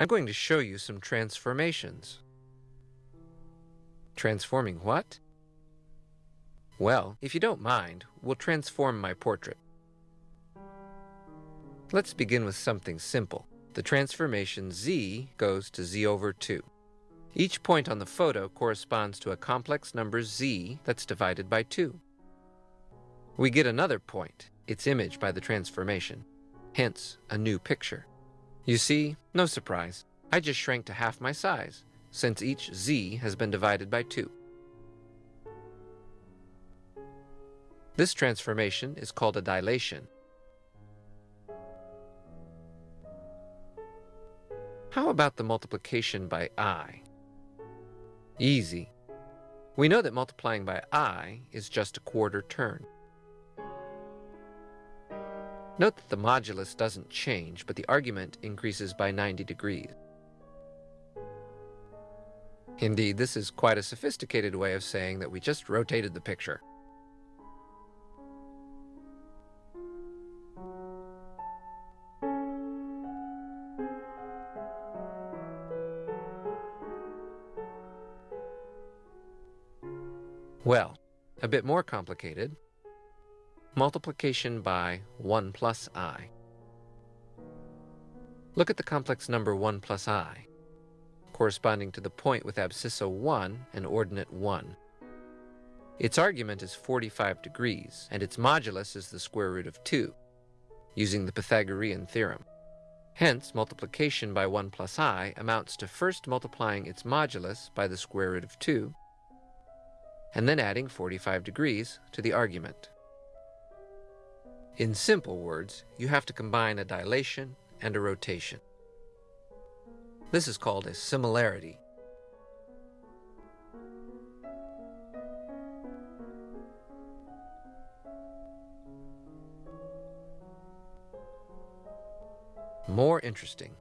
I'm going to show you some transformations. Transforming what? Well, if you don't mind, we'll transform my portrait. Let's begin with something simple. The transformation z goes to z over 2. Each point on the photo corresponds to a complex number z that's divided by 2. We get another point, its image by the transformation, hence a new picture. You see, no surprise, I just shrank to half my size, since each z has been divided by 2. This transformation is called a dilation. How about the multiplication by i? Easy. We know that multiplying by i is just a quarter turn. Note that the modulus doesn't change, but the argument increases by 90 degrees. Indeed, this is quite a sophisticated way of saying that we just rotated the picture. Well, a bit more complicated. Multiplication by 1 plus i. Look at the complex number 1 plus i, corresponding to the point with abscissa 1 and ordinate 1. Its argument is 45 degrees, and its modulus is the square root of 2, using the Pythagorean theorem. Hence, multiplication by 1 plus i amounts to first multiplying its modulus by the square root of 2, and then adding 45 degrees to the argument. In simple words, you have to combine a dilation and a rotation. This is called a similarity. More interesting.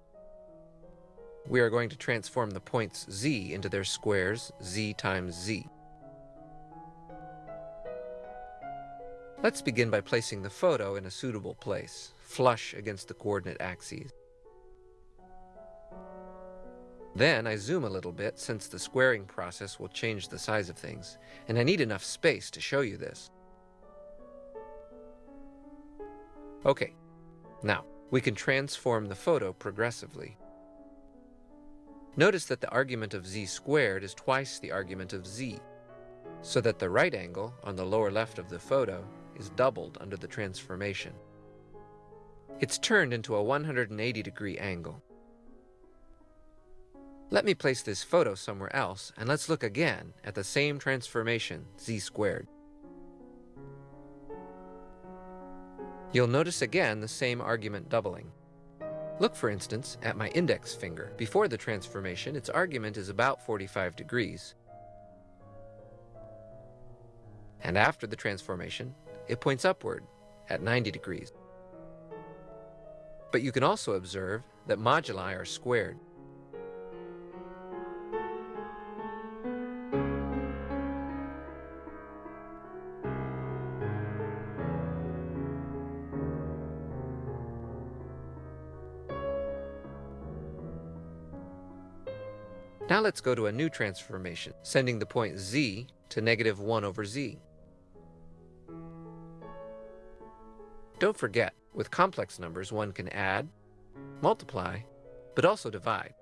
We are going to transform the points z into their squares z times z. Let's begin by placing the photo in a suitable place, flush against the coordinate axes. Then I zoom a little bit since the squaring process will change the size of things, and I need enough space to show you this. Okay, now we can transform the photo progressively. Notice that the argument of z squared is twice the argument of z, so that the right angle on the lower left of the photo is doubled under the transformation. It's turned into a 180 degree angle. Let me place this photo somewhere else, and let's look again at the same transformation, z squared. You'll notice again the same argument doubling. Look, for instance, at my index finger. Before the transformation, its argument is about 45 degrees. And after the transformation, it points upward at 90 degrees. But you can also observe that moduli are squared. Now let's go to a new transformation, sending the point z to negative 1 over z. Don't forget, with complex numbers one can add, multiply, but also divide.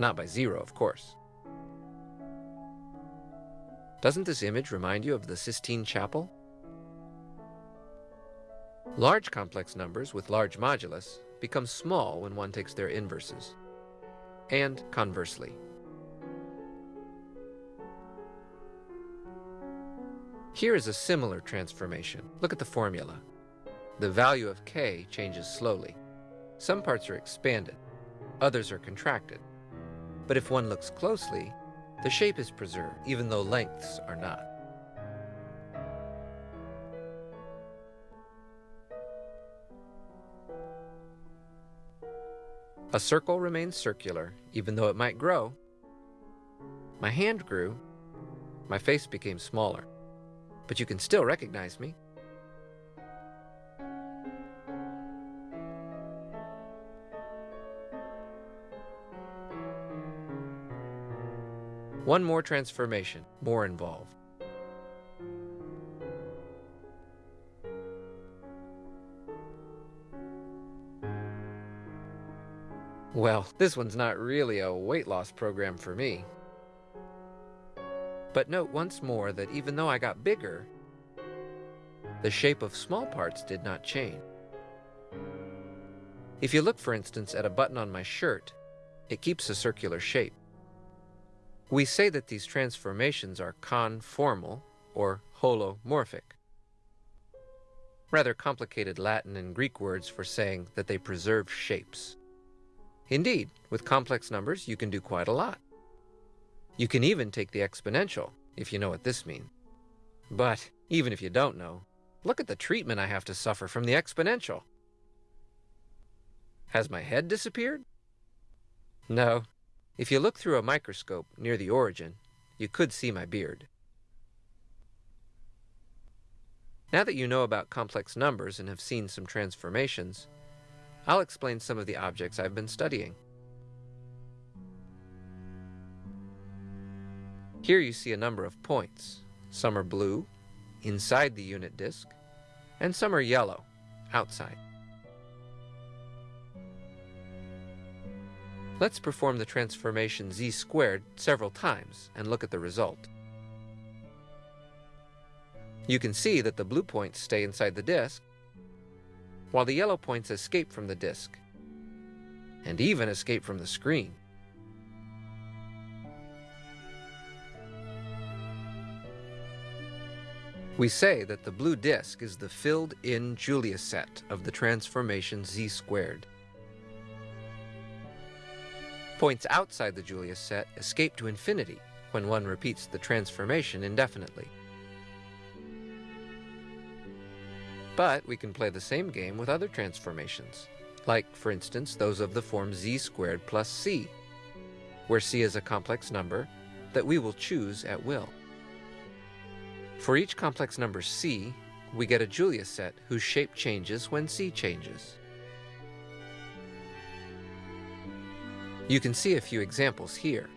Not by zero, of course. Doesn't this image remind you of the Sistine Chapel? Large complex numbers with large modulus become small when one takes their inverses, and conversely. Here is a similar transformation. Look at the formula. The value of k changes slowly. Some parts are expanded, others are contracted. But if one looks closely, the shape is preserved, even though lengths are not. A circle remains circular, even though it might grow. My hand grew, my face became smaller, but you can still recognize me. One more transformation, more involved. Well, this one's not really a weight loss program for me. But note once more that even though I got bigger, the shape of small parts did not change. If you look, for instance, at a button on my shirt, it keeps a circular shape. We say that these transformations are conformal or holomorphic. Rather complicated Latin and Greek words for saying that they preserve shapes. Indeed, with complex numbers, you can do quite a lot. You can even take the exponential, if you know what this means. But even if you don't know, look at the treatment I have to suffer from the exponential. Has my head disappeared? No. If you look through a microscope near the origin, you could see my beard. Now that you know about complex numbers and have seen some transformations, I'll explain some of the objects I've been studying. Here you see a number of points. Some are blue, inside the unit disk, and some are yellow, outside. Let's perform the transformation z squared several times and look at the result. You can see that the blue points stay inside the disk, while the yellow points escape from the disk, and even escape from the screen. We say that the blue disk is the filled-in Julia set of the transformation z squared. Points outside the Julia set escape to infinity when one repeats the transformation indefinitely. But we can play the same game with other transformations, like, for instance, those of the form z squared plus c, where c is a complex number that we will choose at will. For each complex number c, we get a Julia set whose shape changes when c changes. You can see a few examples here.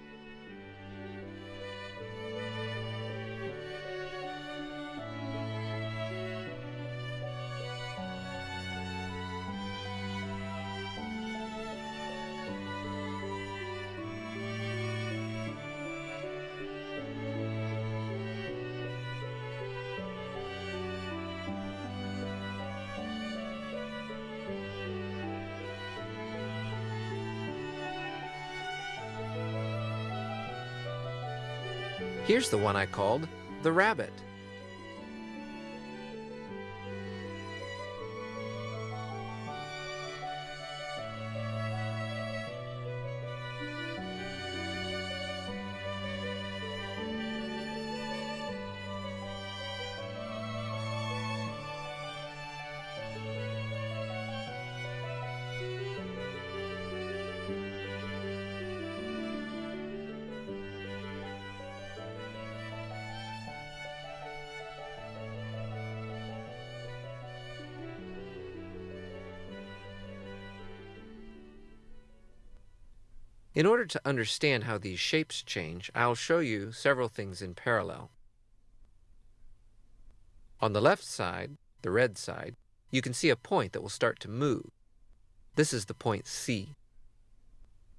Here's the one I called the rabbit. In order to understand how these shapes change, I'll show you several things in parallel. On the left side, the red side, you can see a point that will start to move. This is the point C.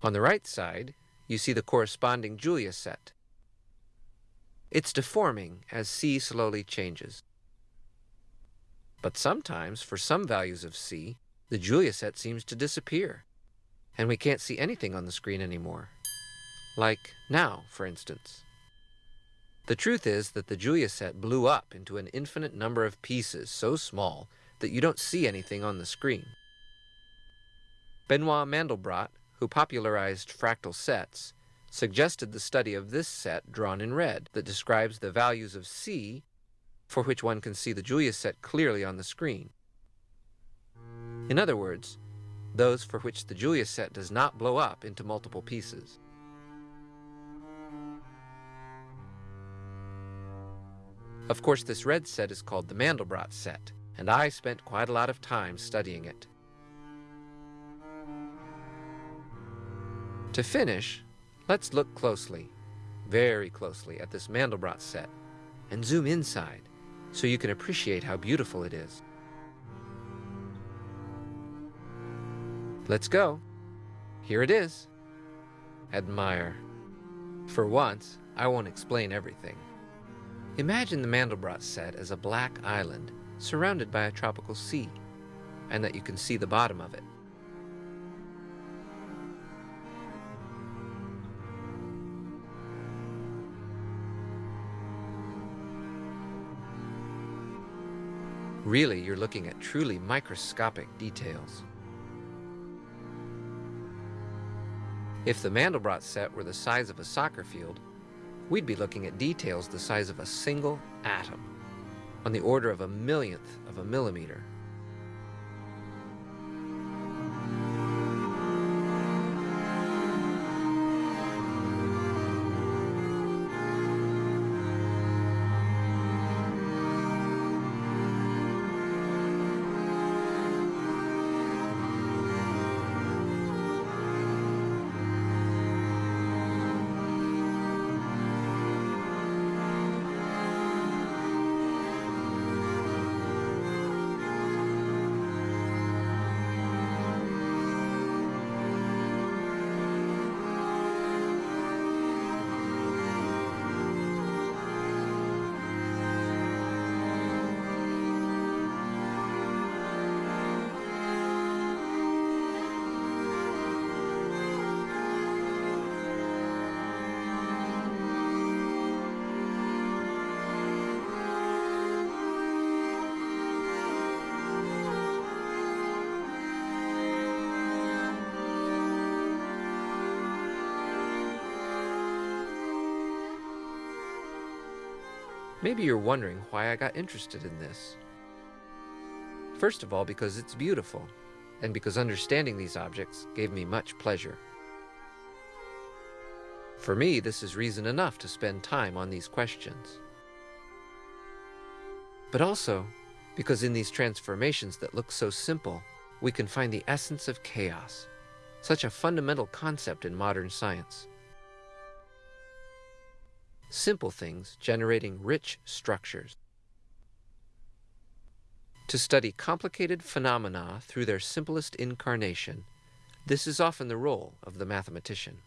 On the right side, you see the corresponding Julia set. It's deforming as C slowly changes. But sometimes, for some values of C, the Julia set seems to disappear and we can't see anything on the screen anymore. Like now, for instance. The truth is that the Julia set blew up into an infinite number of pieces so small that you don't see anything on the screen. Benoit Mandelbrot, who popularized fractal sets, suggested the study of this set drawn in red that describes the values of C for which one can see the Julia set clearly on the screen. In other words, those for which the Julia set does not blow up into multiple pieces. Of course, this red set is called the Mandelbrot set, and I spent quite a lot of time studying it. To finish, let's look closely. very closely at this Mandelbrot set and zoom inside so you can appreciate how beautiful it is. Let's go. Here it is. Admire. For once, I won't explain everything. Imagine the Mandelbrot set as a black island surrounded by a tropical sea, and that you can see the bottom of it. Really, you're looking at truly microscopic details. If the Mandelbrot set were the size of a soccer field, we'd be looking at details the size of a single atom, on the order of a millionth of a millimeter. Maybe you're wondering why I got interested in this. First of all, because it's beautiful, and because understanding these objects gave me much pleasure. For me, this is reason enough to spend time on these questions. But also, because in these transformations that look so simple, we can find the essence of chaos, such a fundamental concept in modern science simple things generating rich structures. To study complicated phenomena through their simplest incarnation, this is often the role of the mathematician.